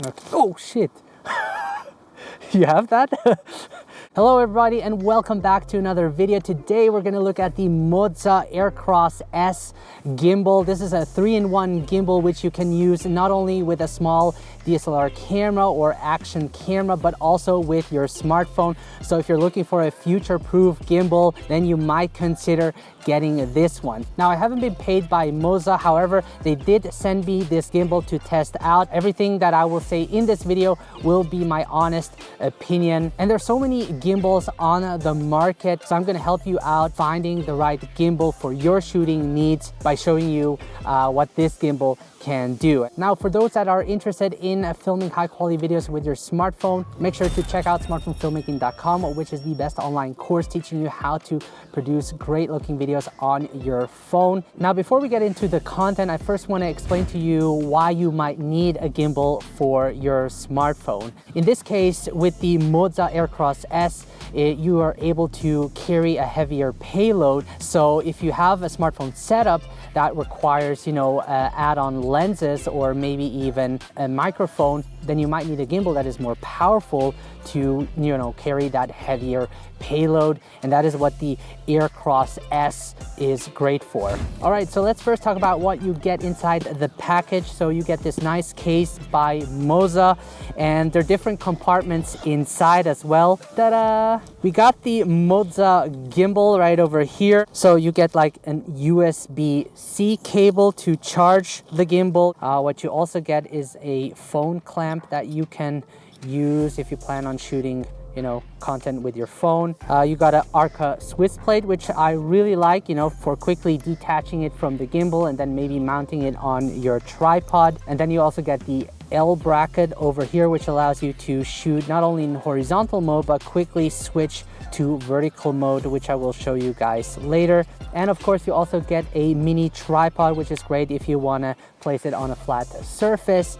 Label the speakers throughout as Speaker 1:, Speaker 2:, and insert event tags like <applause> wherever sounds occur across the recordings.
Speaker 1: Okay. Oh shit! <laughs> you have that? <laughs> Hello everybody and welcome back to another video. Today we're going to look at the Moza Aircross S gimbal. This is a three-in-one gimbal which you can use not only with a small DSLR camera or action camera but also with your smartphone. So if you're looking for a future-proof gimbal then you might consider getting this one. Now I haven't been paid by Moza, however, they did send me this gimbal to test out. Everything that I will say in this video will be my honest opinion. And there's so many gimbals on the market, so I'm gonna help you out finding the right gimbal for your shooting needs by showing you uh, what this gimbal can do. Now, for those that are interested in filming high quality videos with your smartphone, make sure to check out smartphonefilmmaking.com, which is the best online course teaching you how to produce great looking videos on your phone. Now, before we get into the content, I first want to explain to you why you might need a gimbal for your smartphone. In this case, with the Moza Aircross S, it, you are able to carry a heavier payload. So if you have a smartphone setup that requires, you know, uh, add-on lenses or maybe even a microphone, then you might need a gimbal that is more powerful to, you know, carry that heavier payload. And that is what the Aircross S is great for. All right, so let's first talk about what you get inside the package. So you get this nice case by Moza and there are different compartments inside as well. Ta-da! We got the Moza gimbal right over here. So you get like an USB-C cable to charge the gimbal. Uh, what you also get is a phone clamp that you can use if you plan on shooting you know, content with your phone. Uh, you got an Arca Swiss plate, which I really like, you know, for quickly detaching it from the gimbal and then maybe mounting it on your tripod. And then you also get the L bracket over here, which allows you to shoot not only in horizontal mode, but quickly switch to vertical mode, which I will show you guys later. And of course, you also get a mini tripod, which is great if you wanna place it on a flat surface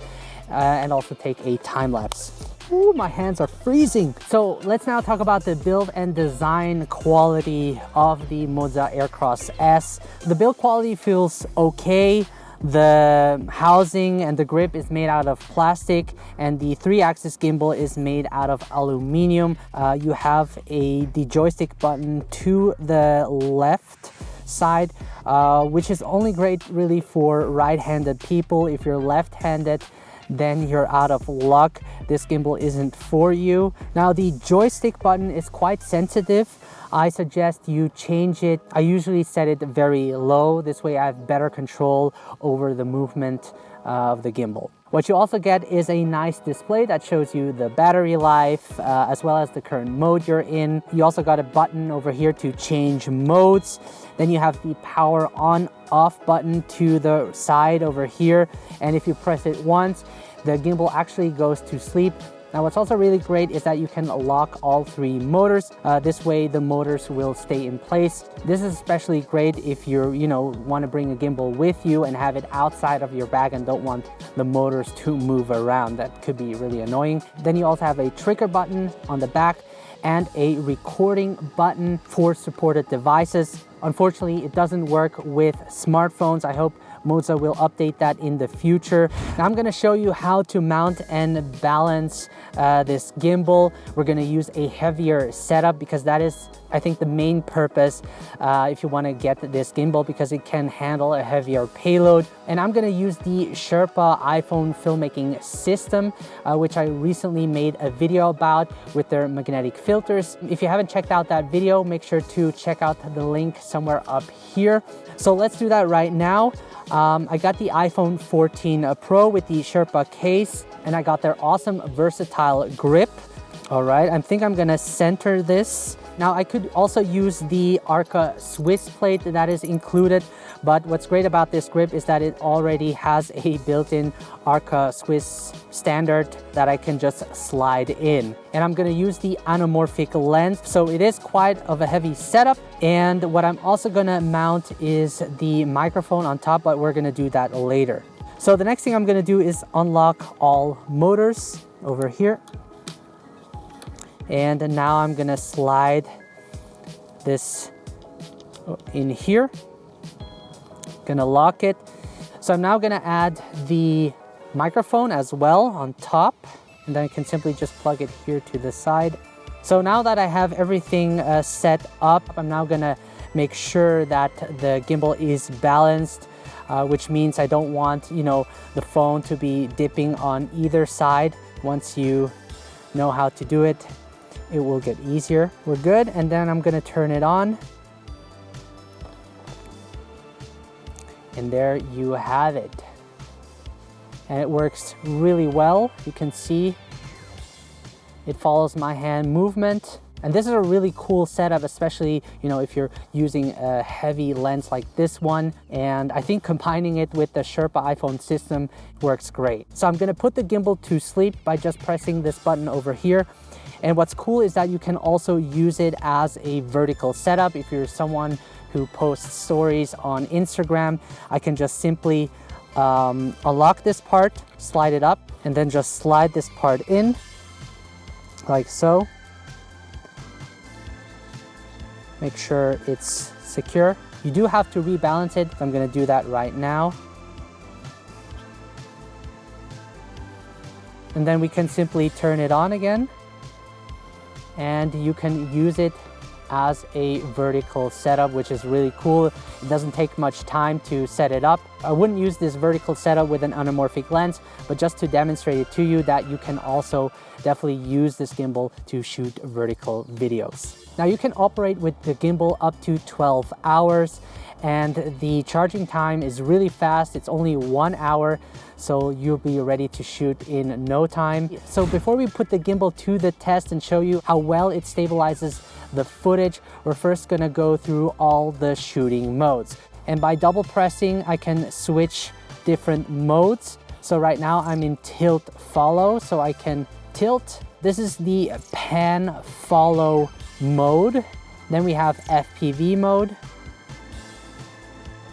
Speaker 1: uh, and also take a time lapse. Ooh, my hands are freezing. So let's now talk about the build and design quality of the Moza Aircross S. The build quality feels okay. The housing and the grip is made out of plastic and the three-axis gimbal is made out of aluminum. Uh, you have a the joystick button to the left side, uh, which is only great really for right-handed people. If you're left-handed, then you're out of luck. This gimbal isn't for you. Now the joystick button is quite sensitive. I suggest you change it. I usually set it very low. This way I have better control over the movement uh, of the gimbal. What you also get is a nice display that shows you the battery life uh, as well as the current mode you're in. You also got a button over here to change modes. Then you have the power on off button to the side over here. And if you press it once, the gimbal actually goes to sleep now what's also really great is that you can lock all three motors. Uh, this way the motors will stay in place. This is especially great if you you know, want to bring a gimbal with you and have it outside of your bag and don't want the motors to move around. That could be really annoying. Then you also have a trigger button on the back and a recording button for supported devices. Unfortunately, it doesn't work with smartphones. I hope Moza will update that in the future. Now I'm gonna show you how to mount and balance uh, this gimbal. We're gonna use a heavier setup because that is, I think, the main purpose uh, if you wanna get this gimbal because it can handle a heavier payload. And I'm gonna use the Sherpa iPhone filmmaking system, uh, which I recently made a video about with their magnetic filters. If you haven't checked out that video, make sure to check out the link somewhere up here. So let's do that right now. Um, I got the iPhone 14 Pro with the Sherpa case and I got their awesome versatile grip. All right, I think I'm gonna center this. Now I could also use the Arca Swiss plate that is included, but what's great about this grip is that it already has a built-in Arca Swiss standard that I can just slide in. And I'm gonna use the anamorphic lens. So it is quite of a heavy setup. And what I'm also gonna mount is the microphone on top, but we're gonna do that later. So the next thing I'm gonna do is unlock all motors over here. And now I'm gonna slide this in here. Gonna lock it. So I'm now gonna add the microphone as well on top. And then I can simply just plug it here to the side. So now that I have everything uh, set up, I'm now gonna make sure that the gimbal is balanced, uh, which means I don't want, you know, the phone to be dipping on either side. Once you know how to do it, it will get easier. We're good, and then I'm gonna turn it on. And there you have it. And it works really well. You can see it follows my hand movement. And this is a really cool setup, especially, you know, if you're using a heavy lens like this one. And I think combining it with the Sherpa iPhone system works great. So I'm gonna put the gimbal to sleep by just pressing this button over here. And what's cool is that you can also use it as a vertical setup. If you're someone who posts stories on Instagram, I can just simply um, unlock this part, slide it up, and then just slide this part in like so. Make sure it's secure. You do have to rebalance it. I'm gonna do that right now. And then we can simply turn it on again. And you can use it as a vertical setup, which is really cool. It doesn't take much time to set it up. I wouldn't use this vertical setup with an anamorphic lens, but just to demonstrate it to you that you can also definitely use this gimbal to shoot vertical videos. Now you can operate with the gimbal up to 12 hours and the charging time is really fast. It's only one hour, so you'll be ready to shoot in no time. So before we put the gimbal to the test and show you how well it stabilizes the footage, we're first gonna go through all the shooting modes. And by double pressing, I can switch different modes. So right now I'm in tilt follow, so I can tilt. This is the pan follow mode. Then we have FPV mode.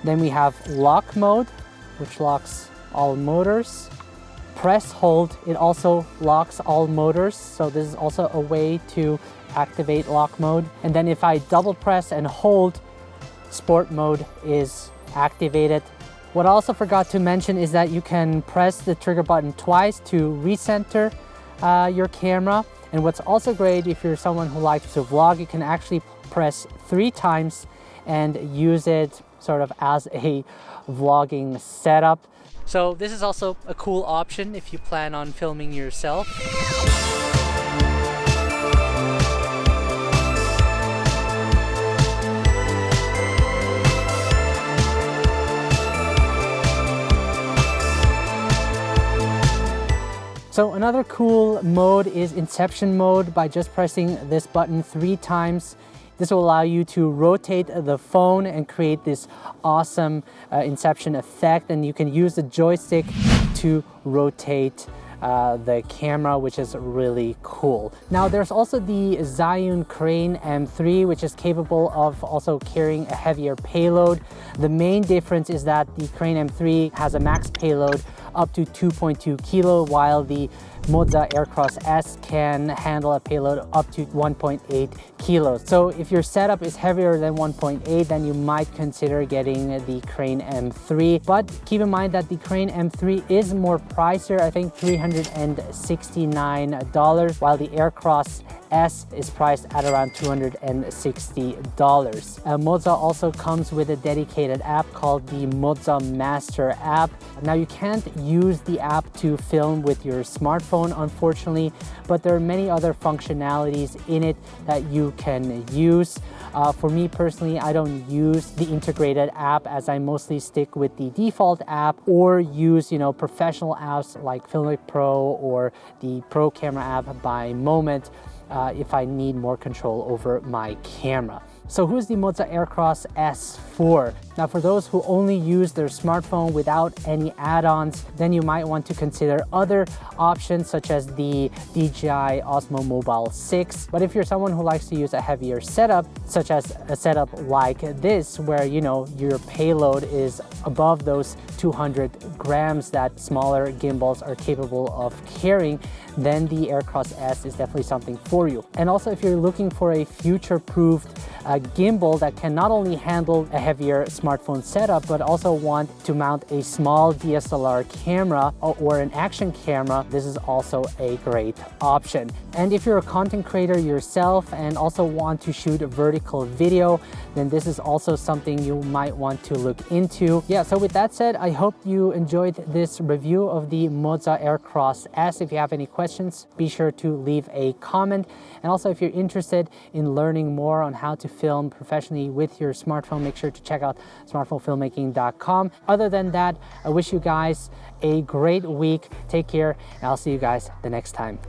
Speaker 1: Then we have lock mode, which locks all motors. Press hold, it also locks all motors. So this is also a way to activate lock mode. And then if I double press and hold, sport mode is activated. What I also forgot to mention is that you can press the trigger button twice to recenter uh, your camera. And what's also great if you're someone who likes to vlog, you can actually press three times and use it sort of as a vlogging setup. So this is also a cool option if you plan on filming yourself. So another cool mode is Inception mode by just pressing this button three times. This will allow you to rotate the phone and create this awesome uh, Inception effect and you can use the joystick to rotate uh, the camera, which is really cool. Now there's also the Zhiyun Crane M3, which is capable of also carrying a heavier payload. The main difference is that the Crane M3 has a max payload up to 2.2 kilo, while the Moza Aircross S can handle a payload up to 1.8 kilos. So if your setup is heavier than 1.8, then you might consider getting the Crane M3. But keep in mind that the Crane M3 is more pricier, I think $369, while the Aircross S is priced at around $260. Uh, Moza also comes with a dedicated app called the Moza Master app. Now you can't use the app to film with your smartphone unfortunately, but there are many other functionalities in it that you can use. Uh, for me personally, I don't use the integrated app as I mostly stick with the default app or use, you know, professional apps like Filmic Pro or the Pro Camera app by Moment uh, if I need more control over my camera. So who's the Moza Aircross S for? Now for those who only use their smartphone without any add-ons, then you might want to consider other options such as the DJI Osmo Mobile 6. But if you're someone who likes to use a heavier setup, such as a setup like this, where you know your payload is above those 200 grams that smaller gimbals are capable of carrying, then the Aircross S is definitely something for you. And also if you're looking for a future-proofed uh, gimbal that can not only handle a heavier smartphone, smartphone setup, but also want to mount a small DSLR camera or an action camera, this is also a great option. And if you're a content creator yourself and also want to shoot a vertical video, then this is also something you might want to look into. Yeah, so with that said, I hope you enjoyed this review of the Moza Aircross S. If you have any questions, be sure to leave a comment. And also if you're interested in learning more on how to film professionally with your smartphone, make sure to check out smartphonefilmmaking.com. Other than that, I wish you guys a great week. Take care, and I'll see you guys the next time.